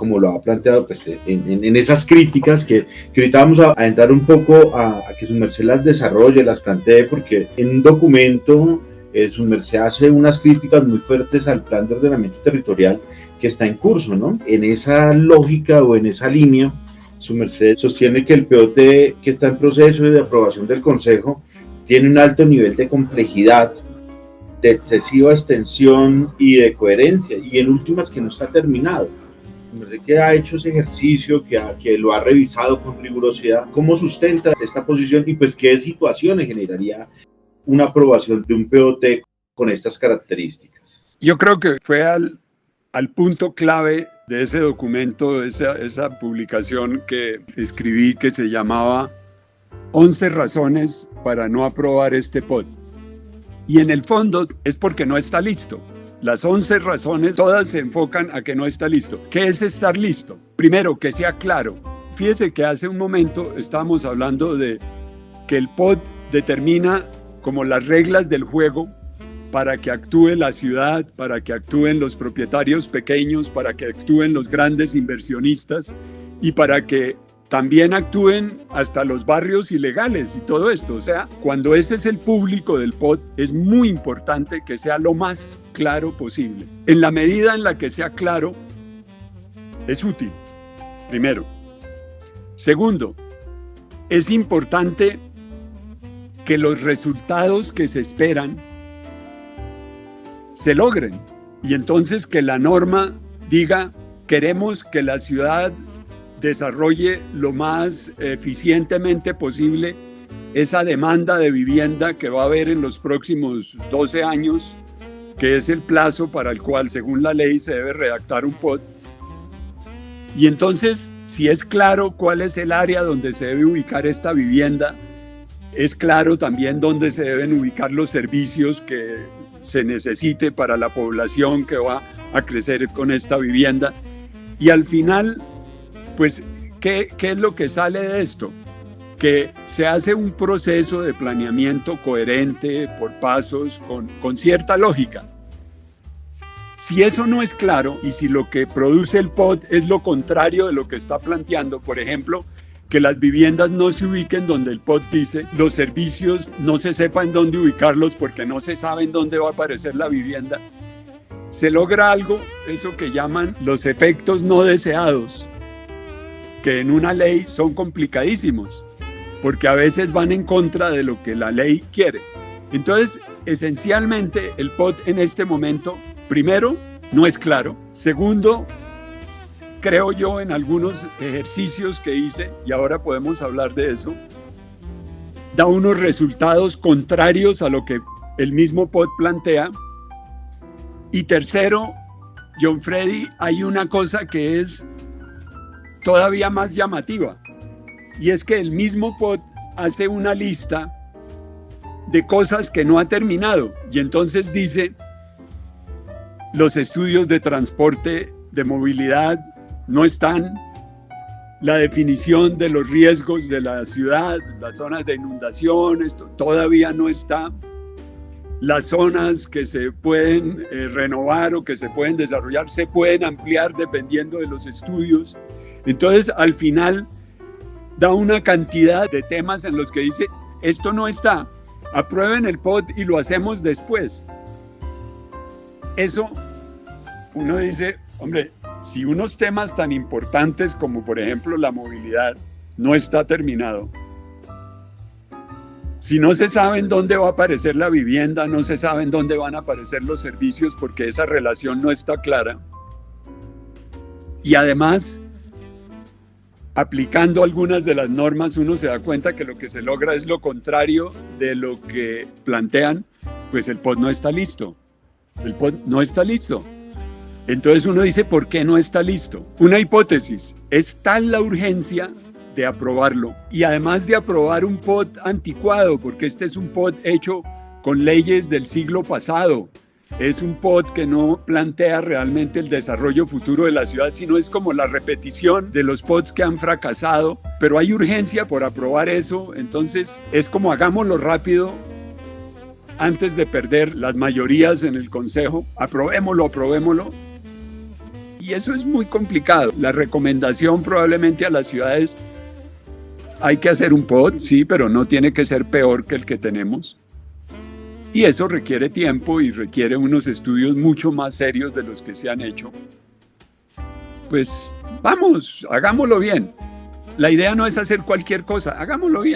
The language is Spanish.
como lo ha planteado pues, en, esas críticas que, que, ahorita vamos a, entrar un poco a, que su merced las desarrolle, las plantee, porque en un documento eh, su merced hace unas críticas muy fuertes al plan de ordenamiento territorial que está en curso, ¿no? En esa lógica o en esa línea, su merced sostiene que el POT que está en proceso de aprobación del Consejo tiene un alto nivel de complejidad, de excesiva extensión y de coherencia, y en últimas que no está terminado que ha hecho ese ejercicio, que, que lo ha revisado con rigurosidad, cómo sustenta esta posición y pues qué situaciones generaría una aprobación de un POT con estas características. Yo creo que fue al, al punto clave de ese documento, esa, esa publicación que escribí que se llamaba 11 razones para no aprobar este POT. Y en el fondo es porque no está listo. Las 11 razones, todas se enfocan a que no está listo. ¿Qué es estar listo? Primero, que sea claro. Fíjese que hace un momento estábamos hablando de que el POD determina como las reglas del juego para que actúe la ciudad, para que actúen los propietarios pequeños, para que actúen los grandes inversionistas y para que también actúen hasta los barrios ilegales y todo esto. O sea, cuando ese es el público del POT, es muy importante que sea lo más claro posible. En la medida en la que sea claro, es útil, primero. Segundo, es importante que los resultados que se esperan se logren y entonces que la norma diga queremos que la ciudad desarrolle lo más eficientemente posible esa demanda de vivienda que va a haber en los próximos 12 años, que es el plazo para el cual, según la ley, se debe redactar un POT. Y entonces, si es claro cuál es el área donde se debe ubicar esta vivienda, es claro también dónde se deben ubicar los servicios que se necesite para la población que va a crecer con esta vivienda. Y al final pues, ¿qué, es lo que sale de esto? que se hace un proceso de planeamiento coherente, por pasos, con, con, cierta lógica. Si eso no es claro y si lo que produce el POD es lo contrario de lo que está planteando, por ejemplo, que las viviendas no se ubiquen donde el POD dice, los servicios no se sepan dónde ubicarlos porque no se sabe en dónde va a aparecer la vivienda, se logra algo, eso que llaman los efectos no deseados, que en una ley son complicadísimos, porque a veces van en contra de lo que la ley quiere. Entonces, esencialmente, el POT en este momento, primero, no es claro. Segundo, creo yo en algunos ejercicios que hice, y ahora podemos hablar de eso, da unos resultados contrarios a lo que el mismo POT plantea. Y tercero, John Freddy, hay una cosa que es todavía más llamativa. Y es que el mismo POT hace una lista de cosas que no ha terminado. Y entonces dice, los estudios de transporte, de movilidad, no están. La definición de los riesgos de la ciudad, las zonas de inundación, esto todavía no está. Las zonas que se pueden eh, renovar o que se pueden desarrollar se pueden ampliar dependiendo de los estudios. Entonces, al final, da una cantidad de temas en los que dice, esto no está, aprueben el POD y lo hacemos después. Eso, uno dice, hombre, si unos temas tan importantes como por ejemplo la movilidad no está terminado, si no se sabe en dónde va a aparecer la vivienda, no se sabe en dónde van a aparecer los servicios porque esa relación no está clara, y además aplicando algunas de las normas uno se da cuenta que lo que se logra es lo contrario de lo que plantean, pues el POD no está listo. El POD no está listo. Entonces uno dice, ¿por qué no está listo? Una hipótesis, es tal la urgencia de aprobarlo y además de aprobar un POD anticuado, porque este es un POD hecho con leyes del siglo pasado, es un pod que no plantea realmente el desarrollo futuro de la ciudad, sino es como la repetición de los pods que han fracasado, pero hay urgencia por aprobar eso, entonces es como hagámoslo rápido antes de perder las mayorías en el Consejo, aprobémoslo, aprobémoslo. y eso es muy complicado. La recomendación probablemente a las ciudades, hay que hacer un POT, sí, pero no tiene que ser peor que el que tenemos. Y eso requiere tiempo y requiere unos estudios mucho más serios de los que se han hecho. Pues vamos, hagámoslo bien. La idea no es hacer cualquier cosa, hagámoslo bien.